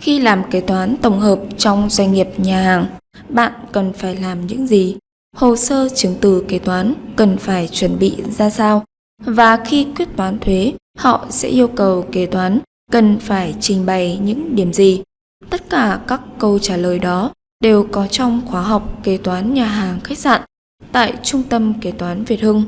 Khi làm kế toán tổng hợp trong doanh nghiệp nhà hàng, bạn cần phải làm những gì? Hồ sơ chứng từ kế toán cần phải chuẩn bị ra sao? Và khi quyết toán thuế, họ sẽ yêu cầu kế toán cần phải trình bày những điểm gì? Tất cả các câu trả lời đó đều có trong khóa học kế toán nhà hàng khách sạn tại Trung tâm Kế toán Việt Hưng.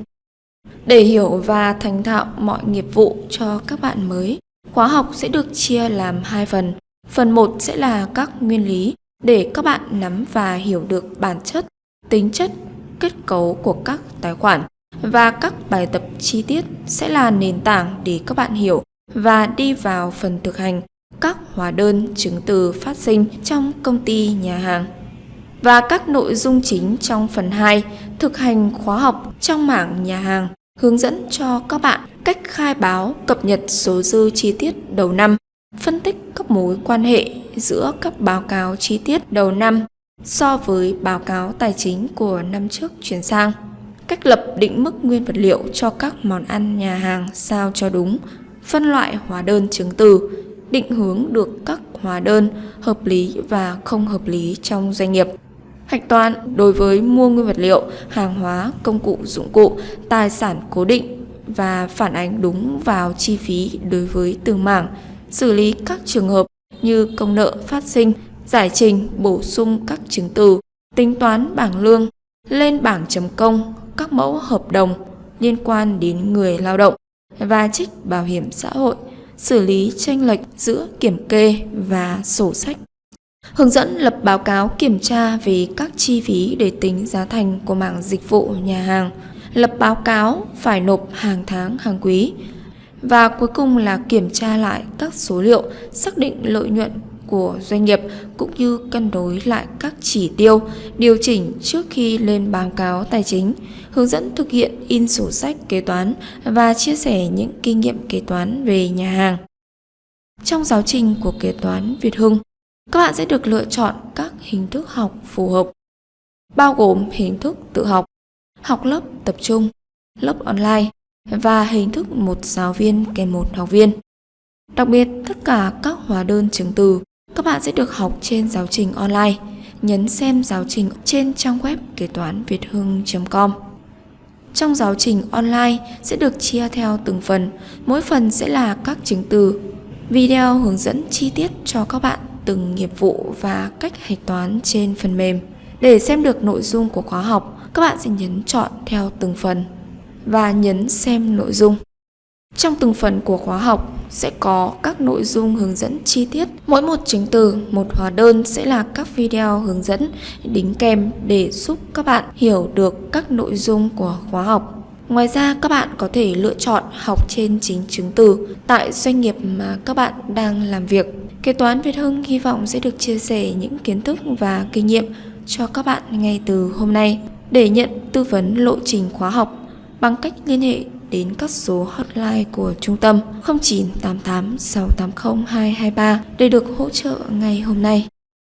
Để hiểu và thành thạo mọi nghiệp vụ cho các bạn mới, khóa học sẽ được chia làm hai phần. Phần 1 sẽ là các nguyên lý để các bạn nắm và hiểu được bản chất, tính chất, kết cấu của các tài khoản và các bài tập chi tiết sẽ là nền tảng để các bạn hiểu và đi vào phần thực hành các hóa đơn chứng từ phát sinh trong công ty nhà hàng. Và các nội dung chính trong phần 2 thực hành khóa học trong mảng nhà hàng hướng dẫn cho các bạn cách khai báo cập nhật số dư chi tiết đầu năm, phân tích các mối quan hệ giữa các báo cáo chi tiết đầu năm so với báo cáo tài chính của năm trước chuyển sang, cách lập định mức nguyên vật liệu cho các món ăn nhà hàng sao cho đúng, phân loại hóa đơn chứng từ, định hướng được các hóa đơn hợp lý và không hợp lý trong doanh nghiệp. Hạch toán đối với mua nguyên vật liệu, hàng hóa, công cụ, dụng cụ, tài sản cố định và phản ánh đúng vào chi phí đối với từng mảng, xử lý các trường hợp như công nợ phát sinh, giải trình, bổ sung các chứng từ, tính toán bảng lương, lên bảng chấm công, các mẫu hợp đồng liên quan đến người lao động và trích bảo hiểm xã hội, xử lý tranh lệch giữa kiểm kê và sổ sách. Hướng dẫn lập báo cáo kiểm tra về các chi phí để tính giá thành của mảng dịch vụ nhà hàng. Lập báo cáo phải nộp hàng tháng, hàng quý. Và cuối cùng là kiểm tra lại các số liệu, xác định lợi nhuận của doanh nghiệp cũng như cân đối lại các chỉ tiêu, điều chỉnh trước khi lên báo cáo tài chính, hướng dẫn thực hiện in sổ sách kế toán và chia sẻ những kinh nghiệm kế toán về nhà hàng. Trong giáo trình của kế toán Việt Hưng, các bạn sẽ được lựa chọn các hình thức học phù hợp, bao gồm hình thức tự học, học lớp tập trung, lớp online và hình thức một giáo viên kèm một học viên. Đặc biệt, tất cả các hóa đơn chứng từ các bạn sẽ được học trên giáo trình online. Nhấn xem giáo trình trên trang web kế toán việt hưng.com. Trong giáo trình online sẽ được chia theo từng phần, mỗi phần sẽ là các chứng từ, video hướng dẫn chi tiết cho các bạn từng nghiệp vụ và cách hạch toán trên phần mềm. Để xem được nội dung của khóa học, các bạn sẽ nhấn chọn theo từng phần và nhấn xem nội dung. Trong từng phần của khóa học sẽ có các nội dung hướng dẫn chi tiết. Mỗi một chứng từ, một hóa đơn sẽ là các video hướng dẫn đính kèm để giúp các bạn hiểu được các nội dung của khóa học. Ngoài ra các bạn có thể lựa chọn học trên chính chứng từ tại doanh nghiệp mà các bạn đang làm việc. Kế toán Việt Hưng hy vọng sẽ được chia sẻ những kiến thức và kinh nghiệm cho các bạn ngay từ hôm nay. Để nhận tư vấn lộ trình khóa học bằng cách liên hệ đến các số hotline của trung tâm 0988 680 223 để được hỗ trợ ngay hôm nay.